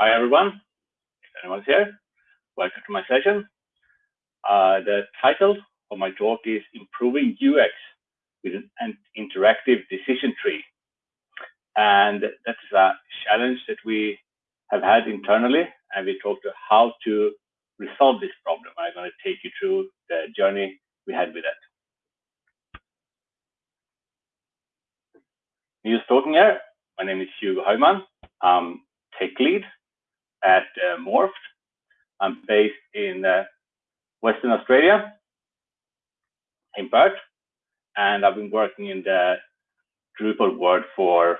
Hi, everyone. If anyone's here, welcome to my session. Uh, the title of my talk is Improving UX with an Interactive Decision Tree. And that's a challenge that we have had internally, and we talked about how to resolve this problem. I'm going to take you through the journey we had with it. News talking here. My name is Hugo Heumann. I'm tech lead at uh, Morpht. I'm based in uh, Western Australia, in Perth, and I've been working in the Drupal world for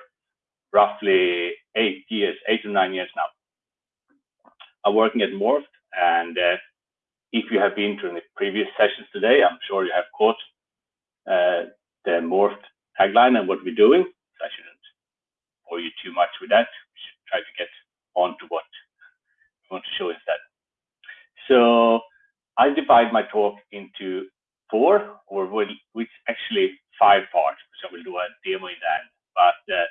roughly eight years, eight to nine years now. I'm working at Morpht, and uh, if you have been to the previous sessions today, I'm sure you have caught uh, the Morpht tagline and what we're doing. So I shouldn't bore you too much with that. We should try to get on to what want to show instead. So I divide my talk into four, or which actually five parts. So we'll do a demo in that, but uh,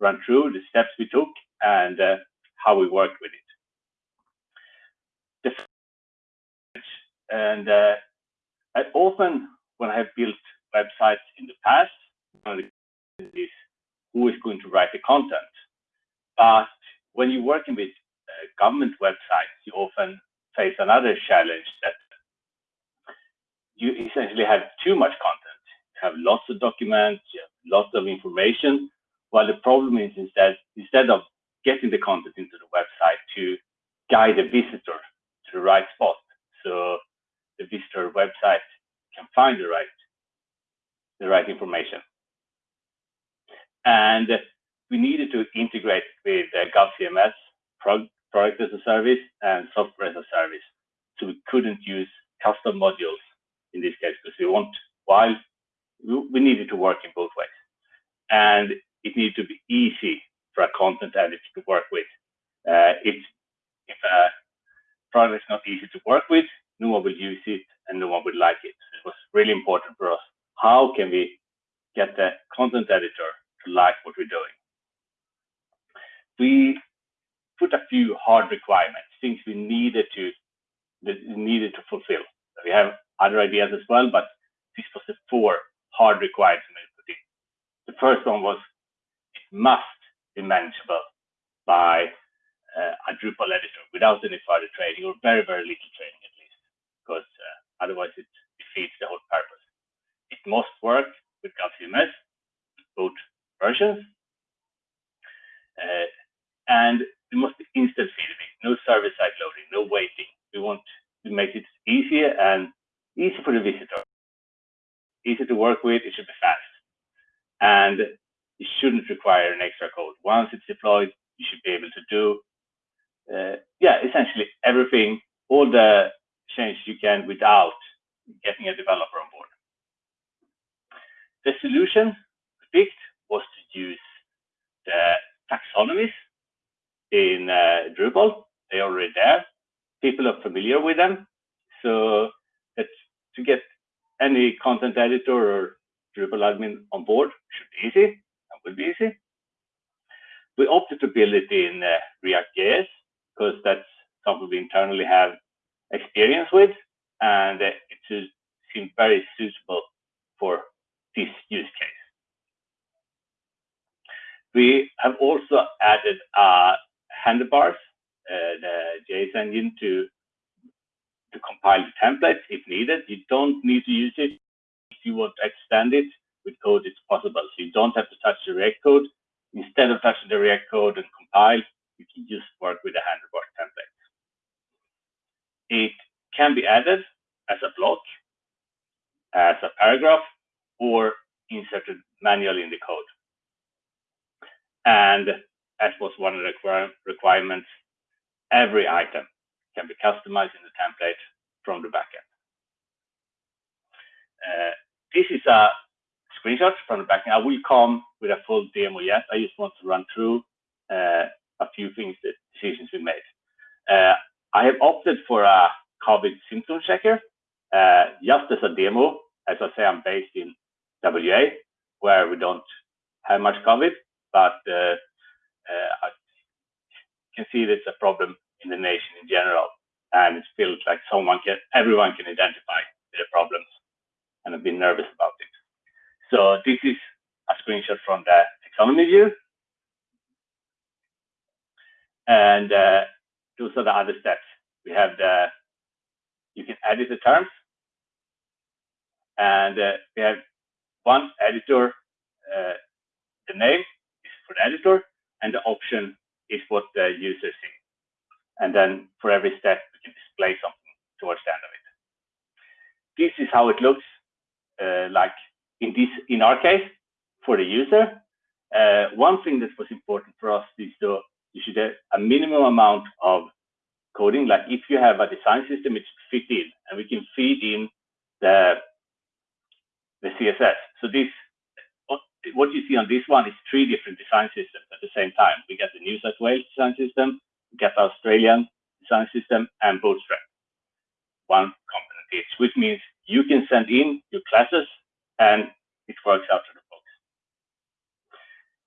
run through the steps we took and uh, how we worked with it. And uh, I often, when I have built websites in the past, the is who is going to write the content. But when you're working with government websites, you often face another challenge that you essentially have too much content. You have lots of documents, you have lots of information. While the problem is, is that instead of getting the content into the website to guide the visitor to the right spot, so the visitor website can find the right the right information. And we needed to integrate with uh, GovCMS, product as a service, and software as a service. So we couldn't use custom modules in this case because we want, while we needed to work in both ways. And it needed to be easy for a content editor to work with. Uh, if a product is not easy to work with, no one will use it and no one will like it. It was really important for us. How can we get the content editor to like what we're doing? We put a few hard requirements, things we needed to needed to fulfill. We have other ideas as well, but this was the four hard requirements we put in. The first one was it must be manageable by uh, a Drupal editor without any further training or very, very little training at least, because uh, otherwise it defeats the whole purpose. It must work with GovCMS, both versions, uh, and must be instant feedback, no server-side loading, no waiting. We want to make it easier and easy for the visitor, easy to work with, it should be fast. And it shouldn't require an extra code. Once it's deployed, you should be able to do, uh, yeah, essentially everything, all the changes you can without getting a developer on board. The solution picked was to use the taxonomies in uh, Drupal. They're already there. People are familiar with them. So to get any content editor or Drupal admin on board should be easy and will be easy. We opted to build it in uh, React.js because that's something we internally have experience with, and uh, it seemed very suitable for this use case. We have also added uh, handlebars, uh, the JS engine to to compile the templates if needed. You don't need to use it. If you want to extend it with code, it's possible. So you don't have to touch the React code. Instead of touching the React code and compile, you can just work with the handlebar template. It can be added as a block, as a paragraph, or inserted manually in the code. And as was one of the requirements, every item can be customized in the template from the backend. Uh, this is a screenshot from the backend. I will come with a full demo yet. I just want to run through uh, a few things, that decisions we made. Uh, I have opted for a COVID symptom checker uh, just as a demo. As I say, I'm based in WA, where we don't have much COVID, but uh, uh, can see there's a problem in the nation in general, and it feels like someone can, everyone can identify the problems and have been nervous about it. So this is a screenshot from the taxonomy view. And uh, those are the other steps. We have the, you can edit the terms. And uh, we have one editor, uh, the name is for the editor, and the option is what the user sees. And then for every step, we can display something towards the end of it. This is how it looks uh, like in this, in our case, for the user. Uh, one thing that was important for us is to you should have a minimum amount of coding. Like if you have a design system, it should fit in, and we can feed in the the CSS. So this what you see on this one is three different design systems at the same time. We get the New South Wales design system, we get the Australian design system, and Bootstrap. One component each, which means you can send in your classes and it works out of the box.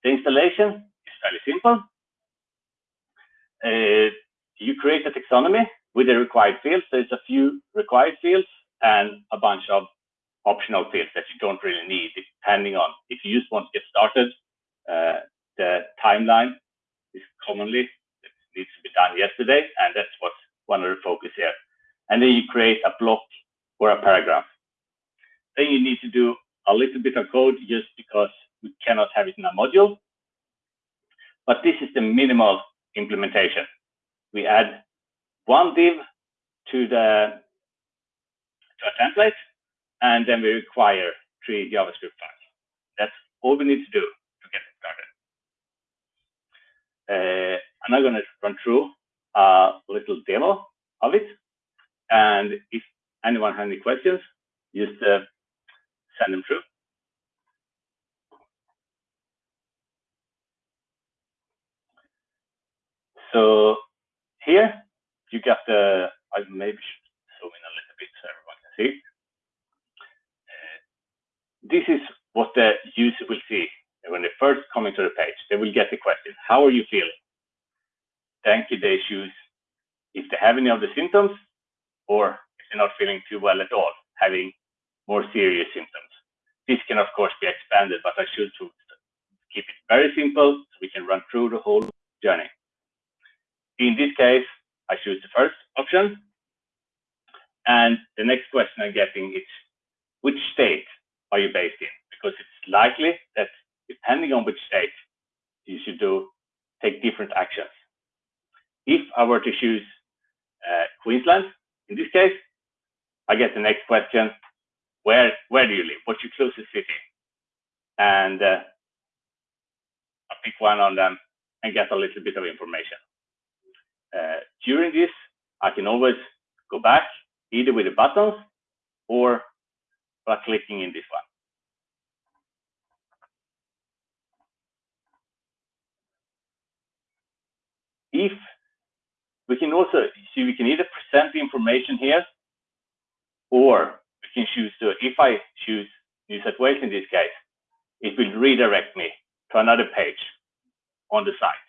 The installation is fairly simple. Uh, you create a taxonomy with the required fields. There's a few required fields and a bunch of optional fields that you don't really need, depending on if you just want to get started. Uh, the timeline is commonly needs to be done yesterday, and that's what's one of the focus here. And then you create a block or a paragraph. Then you need to do a little bit of code just because we cannot have it in a module. But this is the minimal implementation. We add one div to the to a template, and then we require three JavaScript files. That's all we need to do to get started. Uh, I'm now going to run through a little demo of it. And if anyone has any questions, just uh, send them through. So here you got the, I maybe should zoom in a little bit so everyone can see. This is what the user will see when they first come into the page. They will get the question, how are you feeling? Then they choose if they have any of the symptoms or if they're not feeling too well at all, having more serious symptoms. This can, of course, be expanded, but I should keep it very simple so we can run through the whole journey. In this case, I choose the first option. And the next question I'm getting is, which state are you based in? Because it's likely that depending on which state, you should do take different actions. If I were to choose uh, Queensland, in this case, I get the next question, where where do you live? What's your closest city? And uh, I pick one on them and get a little bit of information. Uh, during this, I can always go back either with the buttons or by clicking in this one. If we can also see, we can either present the information here or we can choose to, if I choose New Wales in this case, it will redirect me to another page on the site.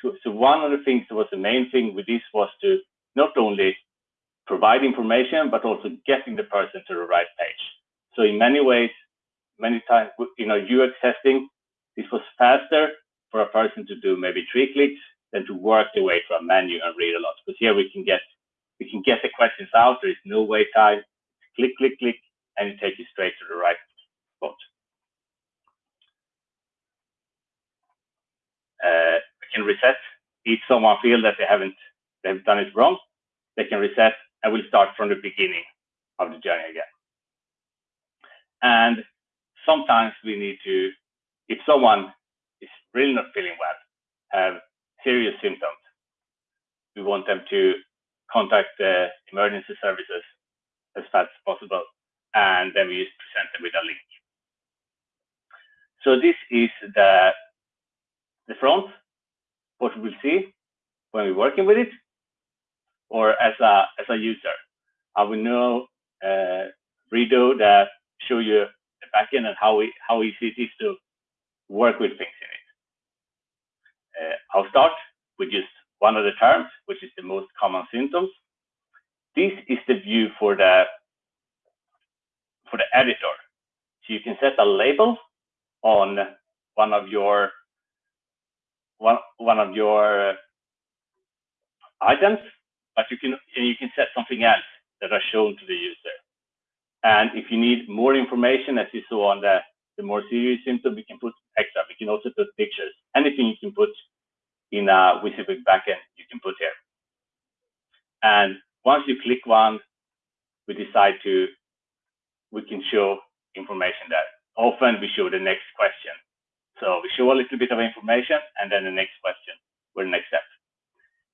So, so one of the things that was the main thing with this was to not only provide information, but also getting the person to the right page. So in many ways, many times, you know, UX testing, this was faster for a person to do maybe three clicks than to work their way through a menu and read a lot. Because here we can get we can get the questions out. There is no wait time click, click, click, and it takes you straight to the right spot. Uh, we can reset. If someone feels that they haven't they've done it wrong, they can reset and we'll start from the beginning of the journey again. And sometimes we need to, if someone is really not feeling well, have serious symptoms, we want them to contact the emergency services as fast as possible. And then we present them with a link. So this is the, the front, what we will see when we're working with it, or as a, as a user. I will now uh, redo that, show you the backend and how, we, how easy it is to work with things. Uh, start with just one of the terms, which is the most common symptoms. This is the view for the for the editor. So you can set a label on one of your one one of your items, but you can you can set something else that are shown to the user. And if you need more information, as you saw on the, the more serious symptom, we can put extra. We can also put pictures. Anything you can put in uh, a WYSIWYG backend, you can put here. And once you click one, we decide to, we can show information there. Often we show the next question. So we show a little bit of information and then the next question or the next step.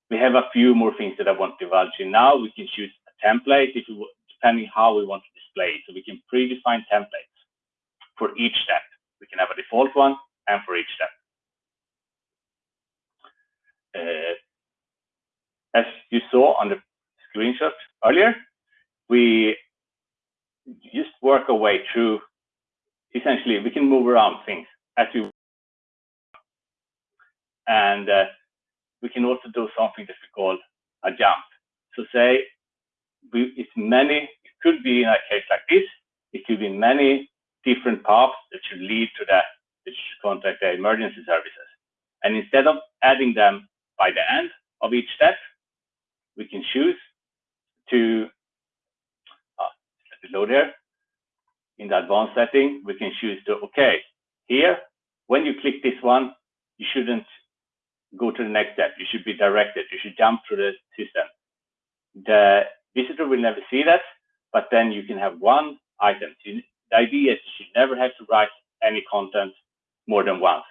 We have a few more things that I want to divulge in now. We can choose a template if you, depending how we want to display. So we can predefine templates for each step. We can have a default one and for each step. Uh, as you saw on the screenshot earlier, we just work our way through. Essentially, we can move around things as we and uh, we can also do something that we call a jump. So say we, it's many, it could be in a case like this, it could be many different paths that should lead to that, that should contact the emergency services. And instead of adding them by the end of each step, we can choose to, uh, load here, in the advanced setting, we can choose to, okay, here, when you click this one, you shouldn't go to the next step. You should be directed. You should jump through the system. The visitor will never see that, but then you can have one item. The idea is you should never have to write any content more than once.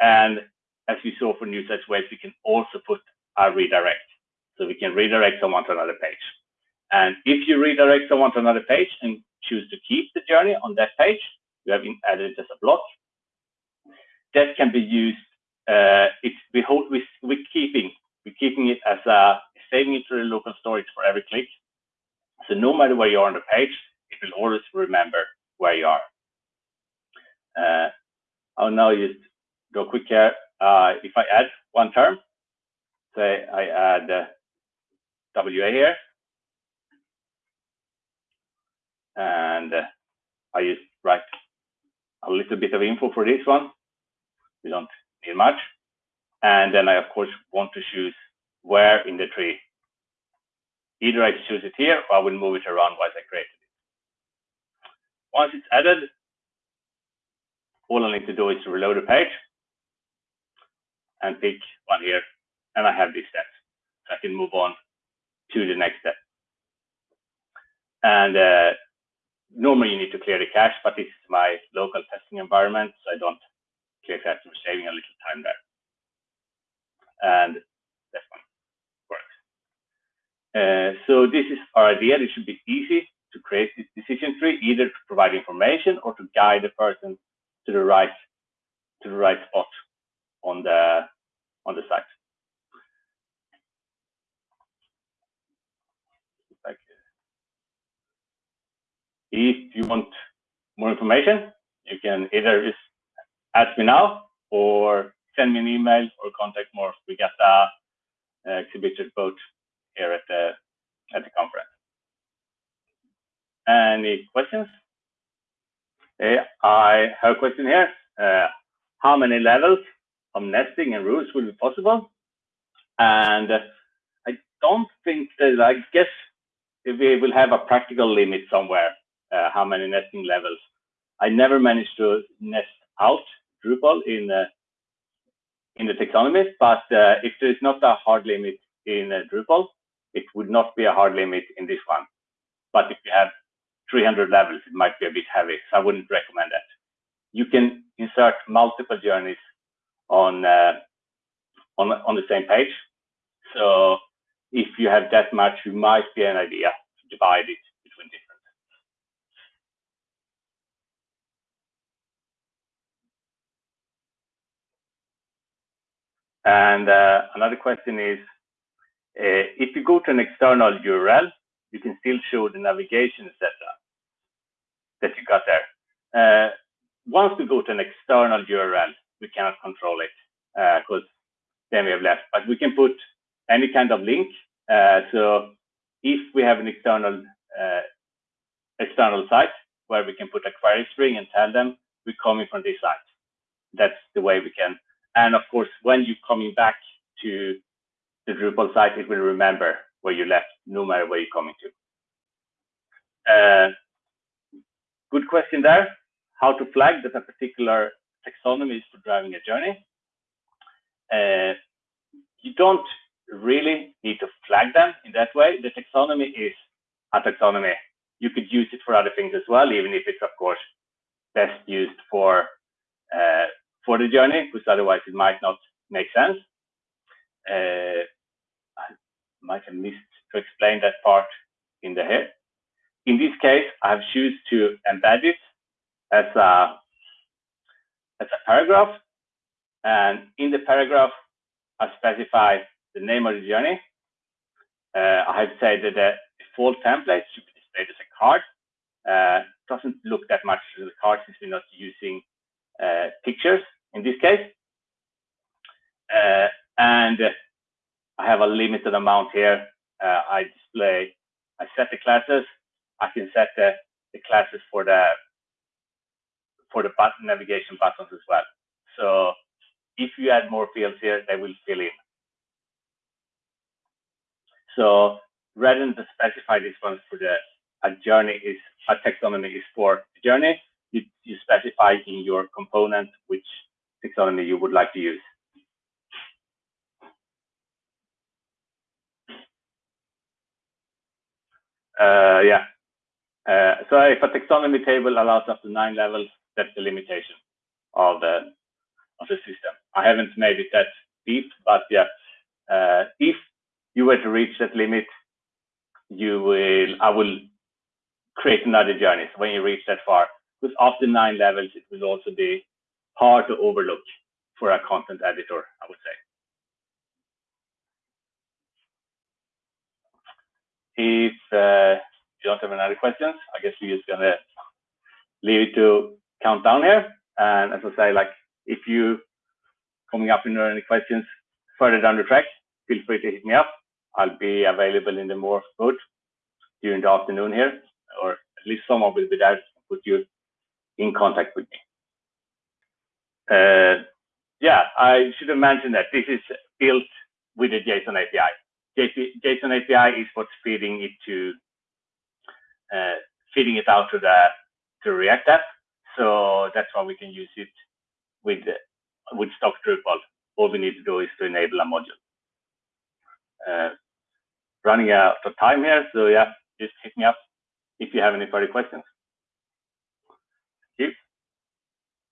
And as we saw for New South Wales, we can also put a redirect. So we can redirect someone to another page. And if you redirect someone to another page and choose to keep the journey on that page, you have added it as a block. That can be used uh, it's we hold we we're keeping we're keeping it as a saving it to the local storage for every click. So no matter where you are on the page, it will always remember where you are. Uh, I'll now just go quicker. Uh, if I add one term, say I add uh, WA here, and uh, I just write a little bit of info for this one. We don't need much. And then I, of course, want to choose where in the tree. Either I choose it here or I will move it around once I create it. Once it's added, all I need to do is to reload the page and pick one here. And I have these steps. So I can move on to the next step. And uh, normally you need to clear the cache, but this is my local testing environment, so I don't clear cache we're saving a little time there. And that one works. Uh, so this is our idea. It should be easy to create this decision tree, either to provide information or to guide the person to the right to the right spot on the on the site. If you want more information, you can either just ask me now or send me an email or contact Morpht. We got uh, exhibited both here at the at the conference. Any questions? I have a question here. Uh, how many levels of nesting and routes will be possible? And uh, I don't think that, I guess we will have a practical limit somewhere, uh, how many nesting levels. I never managed to nest out Drupal in uh, in the taxonomy, but uh, if there is not a hard limit in uh, Drupal, it would not be a hard limit in this one. But if you have 300 levels, it might be a bit heavy, so I wouldn't recommend that. You can insert multiple journeys on uh, on on the same page. So if you have that much, you might be an idea to divide it between different. And uh, another question is, uh, if you go to an external URL, you can still show the navigation, etc. that you got there. Uh, once we go to an external URL, we cannot control it because then we have left. But we can put any kind of link. Uh, so if we have an external uh, external site where we can put a query string and tell them we're coming from this site, that's the way we can. And of course, when you're coming back to the Drupal site, it will remember where you left, no matter where you're coming to. Good question there. How to flag that a particular taxonomy is for driving a journey. Uh, you don't really need to flag them in that way. The taxonomy is a taxonomy. You could use it for other things as well, even if it's of course best used for uh, for the journey, because otherwise it might not make sense. Uh, I might have missed to explain that part in the head. In this case, I have choose to embed it as a as a paragraph, and in the paragraph, I specify the name of the journey. Uh, I have said that the default template should be displayed as a card. Uh, doesn't look that much as a card since we're not using uh, pictures in this case. Uh, and I have a limited amount here. Uh, I display, I set the classes. I can set the, the classes for the for the button navigation buttons as well. So if you add more fields here, they will fill in. So rather than specify this one for the a journey is a taxonomy is for journey, you, you specify in your component which taxonomy you would like to use. Uh, yeah. Uh, so if a taxonomy table allows up to nine levels, that's the limitation of the of the system. I haven't made it that deep, but yeah, uh, if you were to reach that limit, you will I will create another journey. So when you reach that far, because after nine levels, it will also be hard to overlook for a content editor, I would say. If uh, you don't have any other questions, I guess we're just gonna leave it to count down here. And as I say, like if you coming up with any questions further down the track, feel free to hit me up. I'll be available in the more mode during the afternoon here, or at least someone will be there to put you in contact with me. Uh, yeah, I should have mentioned that this is built with the JSON API. JSON API is what's feeding it to feeding it out to the to React app. So that's why we can use it with with stock Drupal. All we need to do is to enable a module. Uh, running out of time here, so yeah, just hit me up if you have any further questions.